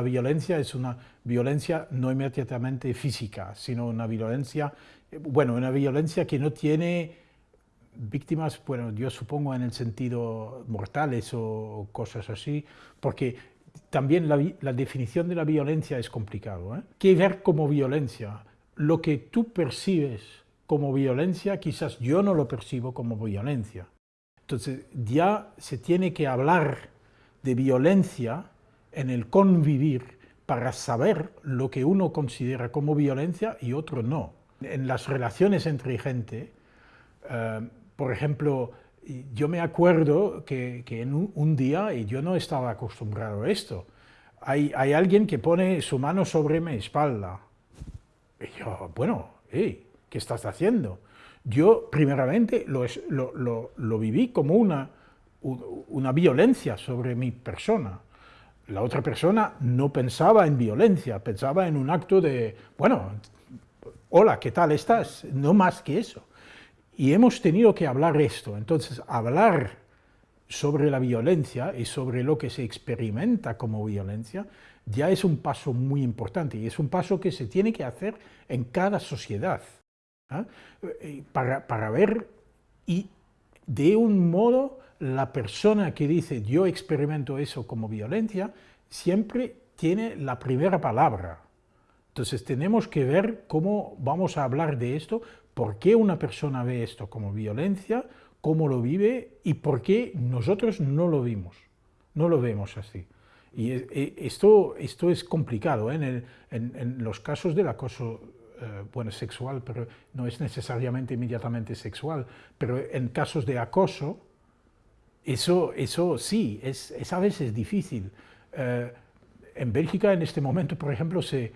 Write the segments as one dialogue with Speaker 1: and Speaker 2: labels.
Speaker 1: la violencia es una violencia no inmediatamente física, sino una violencia, bueno, una violencia que no tiene víctimas, bueno, yo supongo en el sentido mortales o cosas así, porque también la, definición de la violencia es complicado. ¿eh? ¿Qué ver como violencia? Lo que tú percibes como violencia, quizás yo no lo percibo como violencia. Entonces ya se tiene que hablar de violencia en el convivir para saber lo que uno considera como violencia y otro no. En las relaciones entre gente, eh, por ejemplo, yo me acuerdo que, en un, día, y yo no estaba acostumbrado a esto, hay, alguien que pone su mano sobre mi espalda. Y yo, bueno, ¿qué estás haciendo? Yo, primeramente, lo, viví como una, una violencia sobre mi persona. La otra persona no pensaba en violencia, pensaba en un acto de, bueno, hola, ¿qué tal estás? No más que eso. Y hemos tenido que hablar esto, entonces hablar sobre la violencia y sobre lo que se experimenta como violencia ya es un paso muy importante y es un paso que se tiene que hacer en cada sociedad ¿ah? eh, para, para ver y de un modo la persona que dice yo experimento eso como violencia siempre tiene la primera palabra. Entonces tenemos que ver cómo vamos a hablar de esto por qué una persona ve esto como violencia, cómo lo vive y por qué nosotros no lo vimos, no lo vemos así. Y e, esto, esto es complicado, ¿eh? en, los casos del acoso eh, bueno, sexual, pero no es necesariamente inmediatamente sexual, pero en casos de acoso, eso, eso sí, es, a veces difícil. Eh, en Bélgica en este momento, por ejemplo, se,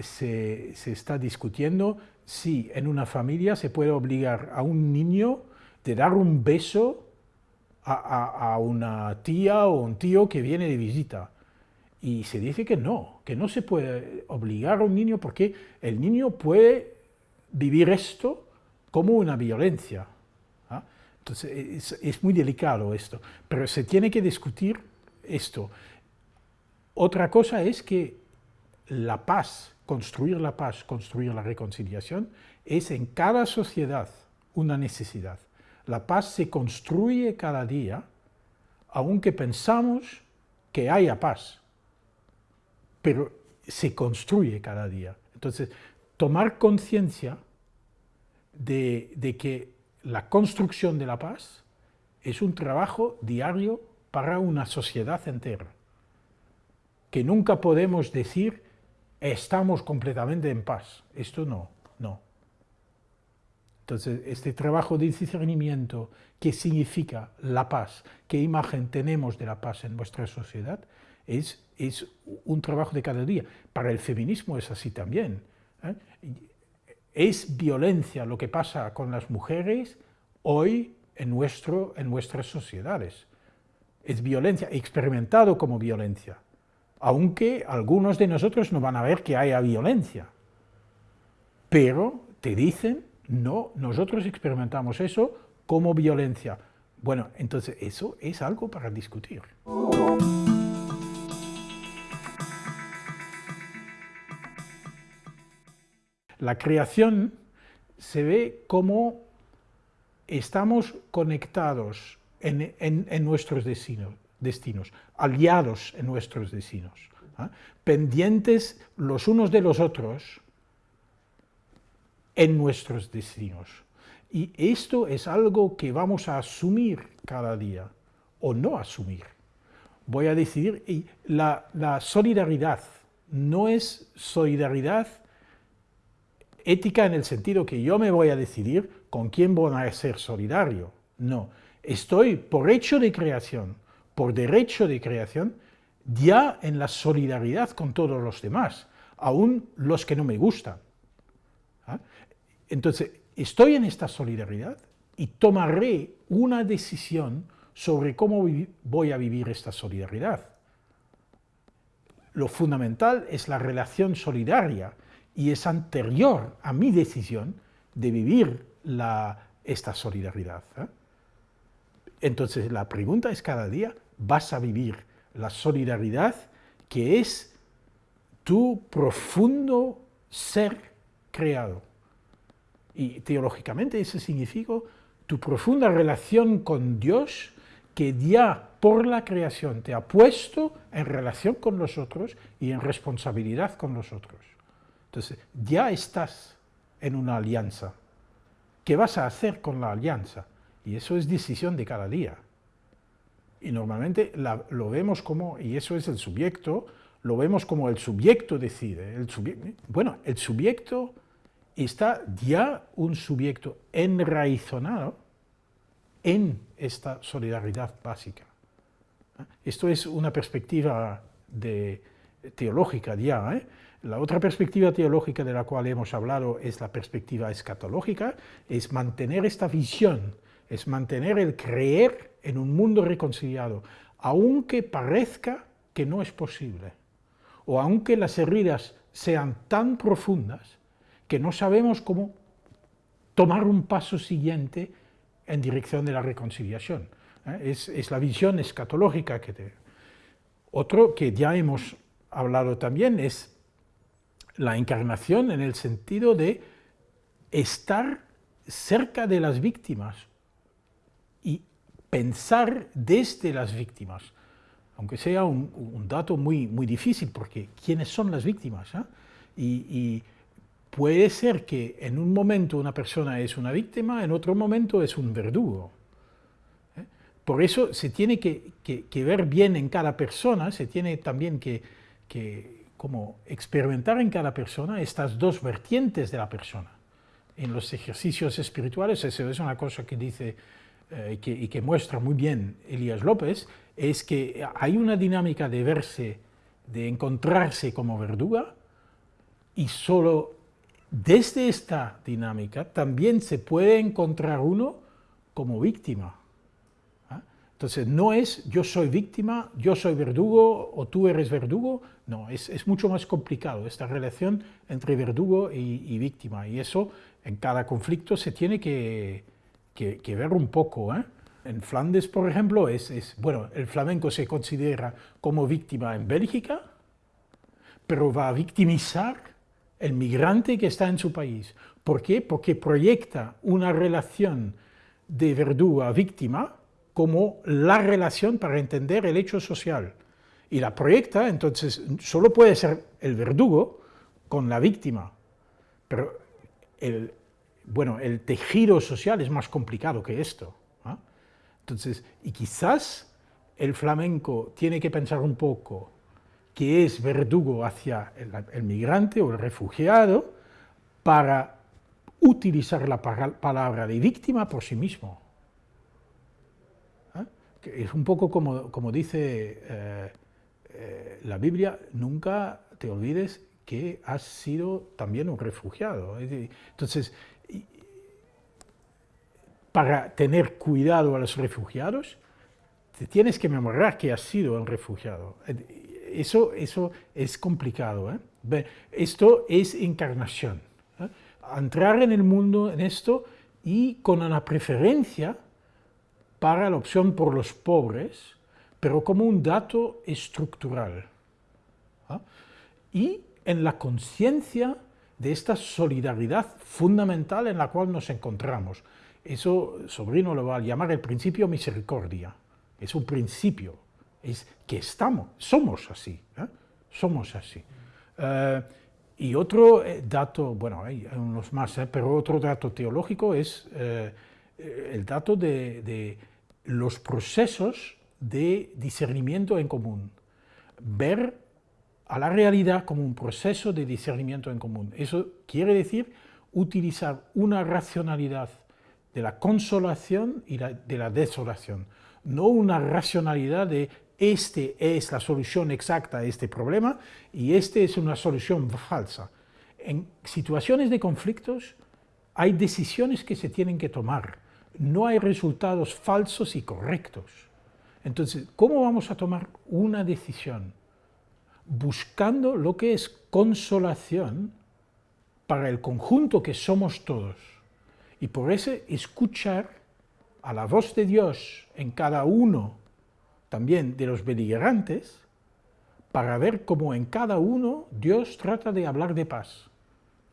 Speaker 1: se, se, está discutiendo si en una familia se puede obligar a un niño de dar un beso a, una tía o un tío que viene de visita. Y se dice que no, que no se puede obligar a un niño porque el niño puede vivir esto como una violencia. ¿ah? Entonces es, muy delicado esto, pero se tiene que discutir esto. Otra cosa es que la paz construir la paz, construir la reconciliación, es en cada sociedad una necesidad. La paz se construye cada día, aunque pensamos que haya paz, pero se construye cada día. Entonces, tomar conciencia de, de que la construcción de la paz es un trabajo diario para una sociedad entera, que nunca podemos decir estamos completamente en paz. Esto no, no. Entonces, este trabajo de discernimiento, ¿qué significa la paz? ¿Qué imagen tenemos de la paz en nuestra sociedad? Es, es un trabajo de cada día. Para el feminismo es así también. ¿eh? Es violencia lo que pasa con las mujeres hoy en, nuestro, en nuestras sociedades. Es violencia, experimentado como violencia aunque algunos de nosotros no van a ver que haya violencia. Pero te dicen, no, nosotros experimentamos eso como violencia. Bueno, entonces eso es algo para discutir. La creación se ve como estamos conectados en, nuestros destinos destinos, aliados en nuestros destinos, ¿ah? pendientes los unos de los otros en nuestros destinos. Y esto es algo que vamos a asumir cada día, o no asumir. Voy a decidir, y la solidaridad no es solidaridad ética en el sentido que yo me voy a decidir con quién voy a ser solidario. No, estoy por hecho de creación, por derecho de creación, ya en la solidaridad con todos los demás, aún los que no me gustan. ¿Ah? Entonces, estoy en esta solidaridad y tomaré una decisión sobre cómo voy a vivir esta solidaridad. Lo fundamental es la relación solidaria y es anterior a mi decisión de vivir esta solidaridad. ¿eh? Entonces la pregunta es cada día, ¿vas a vivir la solidaridad que es tu profundo ser creado. Y teológicamente eso significa tu profunda relación con Dios que ya por la creación te ha puesto en relación con nosotros y en responsabilidad con nosotros. Entonces, ya estás en una alianza. ¿Qué vas a hacer con la alianza? Y eso es decisión de cada día. Y normalmente lo vemos como, y eso es el sujeto, lo vemos como el sujeto decide. El bueno, el sujeto está ya un sujeto enraizonado en esta solidaridad básica. Esto es una perspectiva de, teológica ya. ¿eh? La otra perspectiva teológica de la cual hemos hablado es la perspectiva escatológica, es mantener esta visión, es mantener el creer en un mundo reconciliado, aunque parezca que no es posible, o aunque las heridas sean tan profundas que no sabemos cómo tomar un paso siguiente en dirección de la reconciliación. ¿eh? Es, la visión escatológica que te... Otro que ya hemos hablado también es la encarnación en el sentido de estar cerca de las víctimas y pensar desde las víctimas, aunque sea un, dato muy, muy difícil, porque ¿quiénes son las víctimas? ¿eh? y puede ser que en un momento una persona es una víctima, en otro momento es un verdugo. ¿eh? Por eso se tiene que, ver bien en cada persona, se tiene también que, como experimentar en cada persona estas dos vertientes de la persona. En los ejercicios espirituales, eso es una cosa que dice eh, y que muestra muy bien Elías López, es que hay una dinámica de verse, de encontrarse como verduga, y solo desde esta dinámica también se puede encontrar uno como víctima. Entonces no es yo soy víctima, yo soy verdugo o tú eres verdugo, no, es, mucho más complicado esta relación entre verdugo y, víctima y eso en cada conflicto se tiene que, ver un poco. ¿eh? En Flandes, por ejemplo, es, bueno, el flamenco se considera como víctima en Bélgica, pero va a victimizar el migrante que está en su país. ¿Por qué? Porque proyecta una relación de verdugo a víctima como la relación para entender el hecho social. Y la proyecta, entonces, solo puede ser el verdugo con la víctima. Pero el, bueno, el tejido social es más complicado que esto. Entonces, y quizás el flamenco tiene que pensar un poco que es verdugo hacia el, migrante o el refugiado para utilizar la palabra de víctima por sí mismo. Es un poco como, como dice eh, eh, la Biblia, nunca te olvides que has sido también un refugiado. Entonces, para tener cuidado a los refugiados, te tienes que memorar que has sido un refugiado eso, eso es complicado. ¿eh? Esto es encarnación. ¿eh? Entrar en el mundo en esto y con una preferencia para la opción por los pobres, pero como un dato estructural. ¿eh? Y en la conciencia de esta solidaridad fundamental en la cual nos encontramos. Eso Sobrino lo va a llamar el principio misericordia. Es un principio es que estamos, somos así, ¿eh? somos así. Eh, y otro eh, dato, bueno, hay unos más, pero otro dato teológico es el dato de, de, los procesos de discernimiento en común. Ver a la realidad como un proceso de discernimiento en común. Eso quiere decir utilizar una racionalidad de la consolación y de la desolación, no una racionalidad de este es la solución exacta a este problema y este es una solución falsa. En situaciones de conflictos hay decisiones que se tienen que tomar, no hay resultados falsos y correctos. Entonces, ¿cómo vamos a tomar una decisión? Buscando lo que es consolación para el conjunto que somos todos. Y por eso escuchar a la voz de Dios en cada uno también de los beligerantes para ver cómo en cada uno Dios trata de hablar de paz.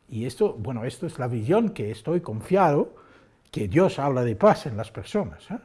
Speaker 1: Y esto, bueno, esto es la visión que estoy confiado, que Dios habla de paz en las personas. ¿eh?